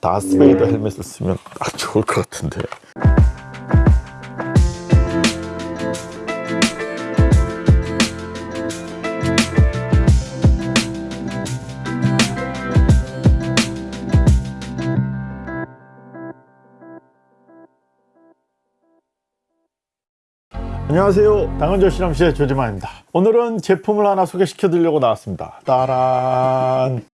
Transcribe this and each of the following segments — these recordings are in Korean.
다스베이더 헬멧을 쓰면 딱 좋을 것 같은데. 안녕하세요. 당근조 실험실의 조지마입니다. 오늘은 제품을 하나 소개시켜 드리려고 나왔습니다. 따란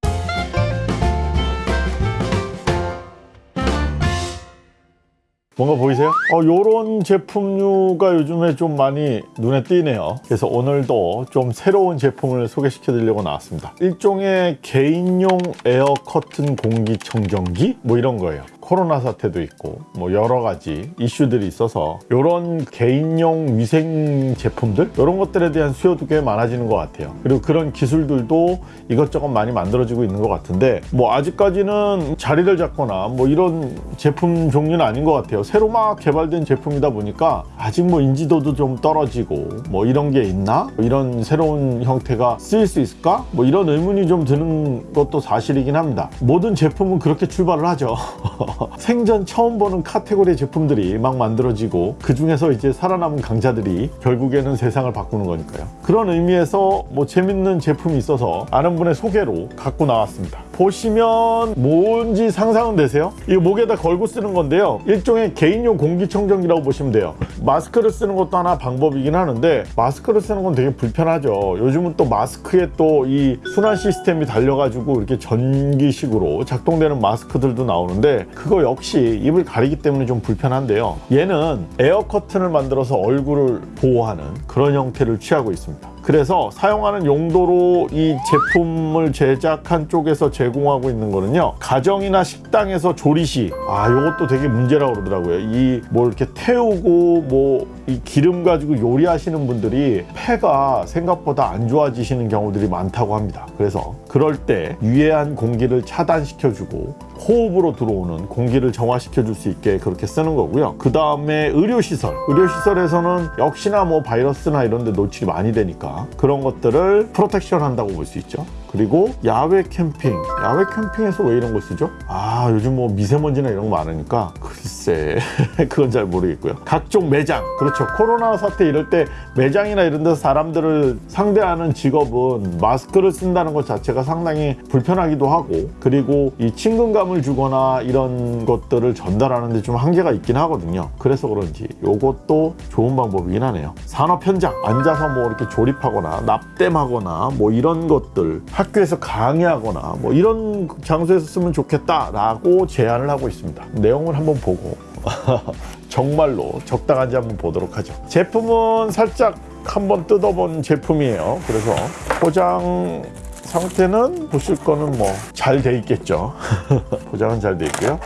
뭔가 보이세요? 어, 요런 제품류가 요즘에 좀 많이 눈에 띄네요. 그래서 오늘도 좀 새로운 제품을 소개시켜 드리려고 나왔습니다. 일종의 개인용 에어 커튼 공기청정기? 뭐 이런 거예요 코로나 사태도 있고 뭐 여러 가지 이슈들이 있어서 이런 개인용 위생 제품들? 이런 것들에 대한 수요도 꽤 많아지는 것 같아요. 그리고 그런 기술들도 이것저것 많이 만들어지고 있는 것 같은데 뭐 아직까지는 자리를 잡거나 뭐 이런 제품 종류는 아닌 것 같아요. 새로 막 개발된 제품이다 보니까 아직 뭐 인지도도 좀 떨어지고 뭐 이런 게 있나? 뭐 이런 새로운 형태가 쓰일 수 있을까? 뭐 이런 의문이 좀 드는 것도 사실이긴 합니다. 모든 제품은 그렇게 출발을 하죠 생전 처음 보는 카테고리의 제품들이 막 만들어지고 그 중에서 이제 살아남은 강자들이 결국에는 세상을 바꾸는 거니까요. 그런 의미에서 뭐 재밌는 제품이 있어서 아는 분의 소개로 갖고 나왔습니다 보시면 뭔지 상상은 되세요? 이거 목에다 걸고 쓰는 건데요. 일종의 개인용 공기청정기라고 보시면 돼요. 마스크를 쓰는 것도 하나 방법이긴 하는데 마스크를 쓰는 건 되게 불편하죠. 요즘은 또 마스크에 또 이 순환 시스템이 달려가지고 이렇게 전기식으로 작동되는 마스크들도 나오는데 그거 역시 입을 가리기 때문에 좀 불편한데요. 얘는 에어 커튼을 만들어서 얼굴을 보호하는 그런 형태를 취하고 있습니다 그래서 사용하는 용도로 이 제품을 제작한 쪽에서 제공하고 있는 거는요 가정이나 식당에서 조리시 아 요것도 되게 문제라고 그러더라고요. 이 뭐 이렇게 태우고 뭐 이 기름 가지고 요리하시는 분들이 폐가 생각보다 안 좋아지시는 경우들이 많다고 합니다. 그래서 그럴 때 유해한 공기를 차단시켜주고 호흡으로 들어오는 공기를 정화시켜 줄 수 있게 그렇게 쓰는 거고요. 그 다음에 의료시설. 의료시설에서는 역시나 뭐 바이러스나 이런 데 노출이 많이 되니까 그런 것들을 프로텍션 한다고 볼 수 있죠 그리고 야외 캠핑. 야외 캠핑에서 왜 이런 걸 쓰죠? 아 요즘 뭐 미세먼지나 이런 거 많으니까 글쎄 그건 잘 모르겠고요. 각종 매장. 그렇죠. 코로나 사태 이럴 때 매장이나 이런 데서 사람들을 상대하는 직업은 마스크를 쓴다는 것 자체가 상당히 불편하기도 하고 그리고 이 친근감을 주거나 이런 것들을 전달하는 데 좀 한계가 있긴 하거든요. 그래서 그런지 이것도 좋은 방법이긴 하네요. 산업 현장. 앉아서 뭐 이렇게 조립하거나 납땜하거나 뭐 이런 것들 학교에서 강의하거나 뭐 이런 장소에서 쓰면 좋겠다라고 제안을 하고 있습니다. 내용을 한번 보고 정말로 적당한지 한번 보도록 하죠. 제품은 살짝 한번 뜯어본 제품이에요. 그래서 포장 상태는 보실 거는 뭐 잘 돼 있겠죠. 포장은 잘 돼 있고요.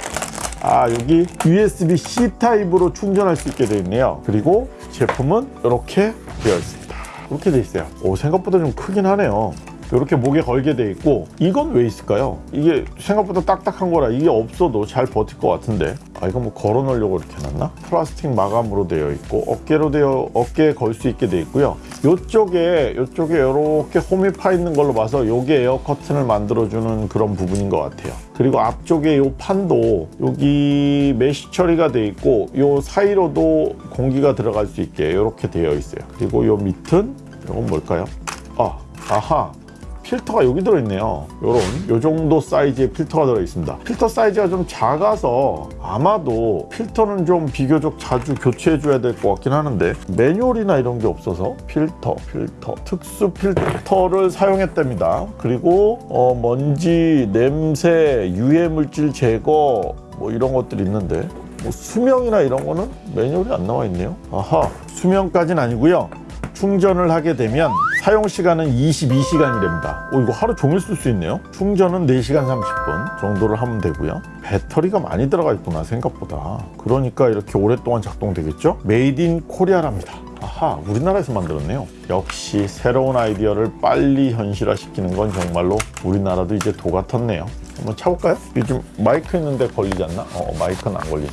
아 여기 USB-C 타입으로 충전할 수 있게 되어 있네요. 그리고 제품은 이렇게 되어 있습니다. 이렇게 되어 있어요. 오 생각보다 좀 크긴 하네요. 이렇게 목에 걸게 돼 있고 이건 왜 있을까요? 이게 생각보다 딱딱한 거라 이게 없어도 잘 버틸 것 같은데 아 이거 뭐 걸어 놓으려고 이렇게 해놨나? 플라스틱 마감으로 되어 있고 어깨로 되어 어깨에 걸 수 있게 돼 있고요 요쪽에 요쪽에 이렇게 홈이 파 있는 걸로 봐서 요게 에어 커튼을 만들어주는 그런 부분인 것 같아요 그리고 앞쪽에 요 판도 여기 mesh 처리가 돼 있고 요 사이로도 공기가 들어갈 수 있게 이렇게 되어 있어요 그리고 요 밑은 이건 뭘까요? 아 아하 필터가 여기 들어있네요. 요런 요 정도 사이즈의 필터가 들어있습니다. 필터 사이즈가 좀 작아서 아마도 필터는 좀 비교적 자주 교체해 줘야 될 것 같긴 하는데 매뉴얼이나 이런 게 없어서 필터 필터 특수 필터를 사용했답니다. 그리고 어, 먼지 냄새 유해 물질 제거 뭐 이런 것들이 있는데 뭐 수명이나 이런 거는 매뉴얼이 안 나와 있네요. 아하 수명까지는 아니고요. 충전을 하게 되면 사용 시간은 22시간이 됩니다. 오, 이거 하루 종일 쓸 수 있네요. 충전은 4시간 30분 정도를 하면 되고요. 배터리가 많이 들어가 있구나 생각보다. 그러니까 이렇게 오랫동안 작동되겠죠? Made in Korea랍니다. 아하 우리나라에서 만들었네요. 역시 새로운 아이디어를 빨리 현실화시키는 건 정말로 우리나라도 이제 도 같았네요. 한번 차볼까요? 요즘 마이크 있는데 걸리지 않나? 어 마이크는 안 걸리네.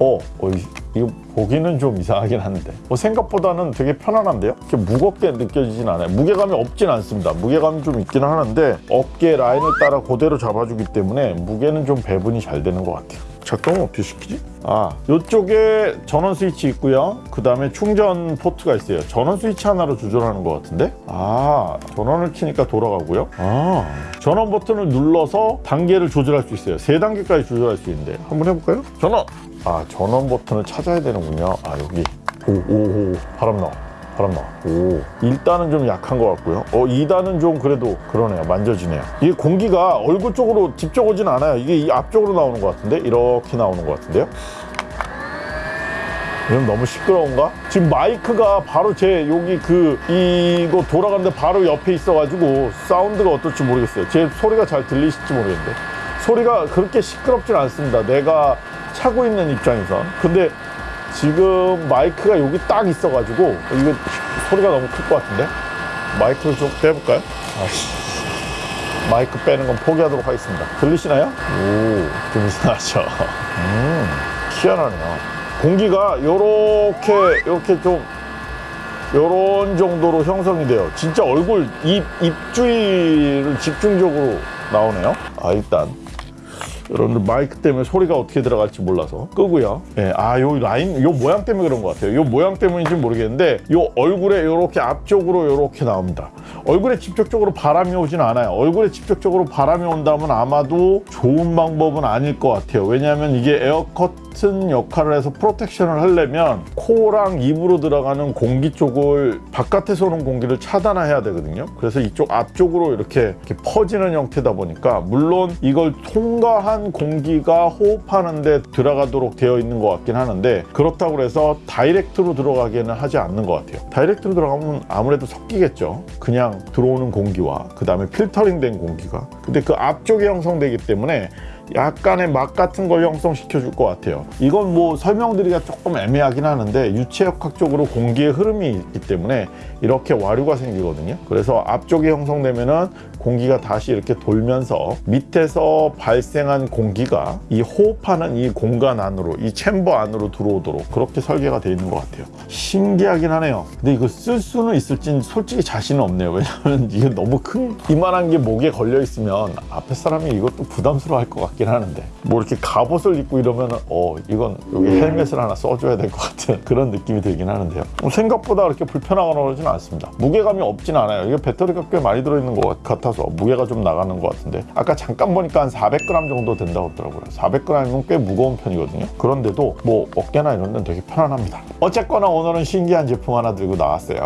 어, 어이 거 보기는 좀 이상하긴 한데. 뭐 생각보다는 되게 편안한데요? 이렇게 무겁게 느껴지진 않아요. 무게감이 없진 않습니다. 무게감이 좀 있긴 하는데 어깨 라인을 따라 그대로 잡아주기 때문에 무게는 좀 배분이 잘 되는 것 같아요. 작동은 어떻게 시키지? 아 이쪽에 전원 스위치 있고요. 그 다음에 충전 포트가 있어요. 전원 스위치 하나로 조절하는 것 같은데? 아 전원을 키니까 돌아가고요. 아. 전원 버튼을 눌러서 단계를 조절할 수 있어요. 세 단계까지 조절할 수 있는데 한번 해볼까요? 전원 아 전원 버튼을 찾아야 되는군요. 아 여기. 오오오. 바람 나와. 바람 나와. 오. 일단은 좀 약한 것 같고요. 어 2단은 좀 그래도 그러네요. 만져지네요. 이게 공기가 얼굴 쪽으로 직접 오진 않아요. 이게 이 앞쪽으로 나오는 것 같은데? 이렇게 나오는 것 같은데요? 이건 너무 시끄러운가? 지금 마이크가 바로 제 여기 그 이거 돌아가는데 바로 옆에 있어가지고 사운드가 어떨지 모르겠어요. 제 소리가 잘 들리실지 모르겠는데. 소리가 그렇게 시끄럽진 않습니다. 내가 차고 있는 입장에서. 근데 지금 마이크가 여기 딱 있어가지고 이거 소리가 너무 클 것 같은데 마이크를 좀 빼볼까요? 아씨. 마이크 빼는 건 포기하도록 하겠습니다. 들리시나요? 오, 좀 이상하죠. 음, 희한하네요. 공기가 요렇게, 요렇게 좀, 요런 정도로 형성이 돼요. 진짜 얼굴, 입, 입주위를 집중적으로 나오네요. 아, 일단. 여러분들 마이크 때문에 소리가 어떻게 들어갈지 몰라서 끄고요. 예, 아, 요 라인, 요 모양 때문에 그런 것 같아요. 요 모양 때문인지 모르겠는데, 요 얼굴에 요렇게 앞쪽으로 요렇게 나옵니다. 얼굴에 직접적으로 바람이 오진 않아요. 얼굴에 직접적으로 바람이 온다면 아마도 좋은 방법은 아닐 것 같아요. 왜냐하면 이게 에어 커튼 역할을 해서 protection을 하려면 코랑 입으로 들어가는 공기 쪽을 바깥에서 오는 공기를 차단해야 되거든요. 그래서 이쪽 앞쪽으로 이렇게, 이렇게 퍼지는 형태다 보니까 물론 이걸 통과한 공기가 호흡하는데 들어가도록 되어 있는 것 같긴 하는데 그렇다고 해서 direct로 들어가기에는 하지 않는 것 같아요. direct로 들어가면 아무래도 섞이겠죠. 그냥 들어오는 공기와 그 다음에 필터링 된 공기가 근데 그 앞쪽에 형성되기 때문에 약간의 맛 같은 걸 형성시켜 줄 것 같아요. 이건 뭐 설명드리기가 조금 애매하긴 하는데 유체역학적으로 공기의 흐름이 있기 때문에 이렇게 와류가 생기거든요. 그래서 앞쪽에 형성되면은 공기가 다시 이렇게 돌면서 밑에서 발생한 공기가 이 호흡하는 이 공간 안으로 이 챔버 안으로 들어오도록 그렇게 설계가 되어 있는 것 같아요. 신기하긴 하네요. 근데 이거 쓸 수는 있을진 솔직히 자신은 없네요. 왜냐하면 이게 너무 큰 이만한 게 목에 걸려 있으면 앞에 사람이 이것도 부담스러워 할 것 같긴 하는데. 뭐 이렇게 갑옷을 입고 이러면 어 이건 여기 헬멧을 하나 써줘야 될 것 같은 그런 느낌이 들긴 하는데요. 뭐 생각보다 그렇게 불편하거나 그러진 않습니다. 무게감이 없진 않아요. 이게 배터리가 꽤 많이 들어있는 것 같아서 무게가 좀 나가는 것 같은데. 아까 잠깐 보니까 한 400g 정도 된다고 하더라고요. 400g이면 꽤 무거운 편이거든요. 그런데도 뭐 어깨나 이런 데는 되게 편안합니다. 어쨌거나 오늘은 신기한 제품 하나 들고 나왔어요.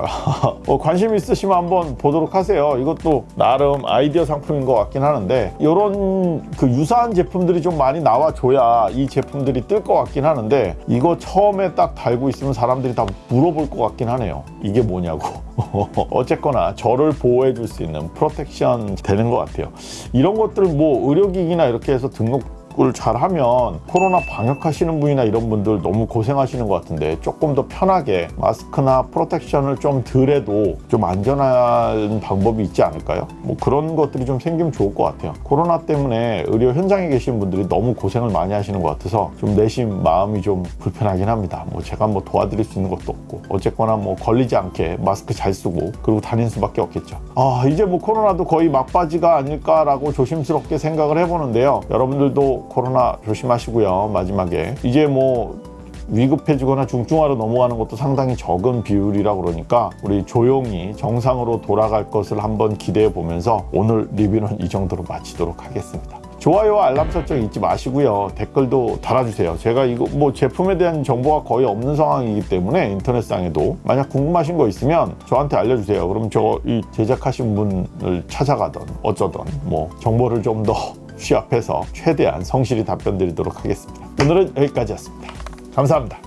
뭐 관심 있으시면 한번 보도록 하세요. 이것도 나름 아이디어 상품인 것 같긴 하는데 이런 그 유사한 제품들이 좀 많이 나와줘야 이 제품들이 뜰 것 같긴 하는데 이거 처음에 딱 달고 있으면 사람들이 다 물어볼 것 같긴 하네요. 이게 뭐냐고. 어쨌거나 저를 보호해 줄 수 있는 프로텍션 되는 것 같아요. 이런 것들 뭐 의료기기나 이렇게 해서 등록 을 잘하면 코로나 방역하시는 분이나 이런 분들 너무 고생하시는 것 같은데 조금 더 편하게 마스크나 프로텍션을 좀 덜해도 좀 안전한 방법이 있지 않을까요? 뭐 그런 것들이 좀 생기면 좋을 것 같아요. 코로나 때문에 의료 현장에 계신 분들이 너무 고생을 많이 하시는 것 같아서 좀 내심 마음이 좀 불편하긴 합니다. 뭐 제가 뭐 도와드릴 수 있는 것도 없고 어쨌거나 뭐 걸리지 않게 마스크 잘 쓰고 그리고 다닐 수밖에 없겠죠. 아 이제 뭐 코로나도 거의 막바지가 아닐까라고 조심스럽게 생각을 해보는데요. 여러분들도 코로나 조심하시고요. 마지막에 이제 뭐 위급해지거나 중증화로 넘어가는 것도 상당히 적은 비율이라 그러니까 우리 조용히 정상으로 돌아갈 것을 한번 기대해 보면서 오늘 리뷰는 이 정도로 마치도록 하겠습니다. 좋아요와 알람 설정 잊지 마시고요. 댓글도 달아주세요. 제가 이거 뭐 제품에 대한 정보가 거의 없는 상황이기 때문에 인터넷상에도 만약 궁금하신 거 있으면 저한테 알려주세요. 그럼 저 이 제작하신 분을 찾아가던 어쩌던 뭐 정보를 좀더 취합해서 최대한 성실히 답변 드리도록 하겠습니다. 오늘은 여기까지였습니다. 감사합니다.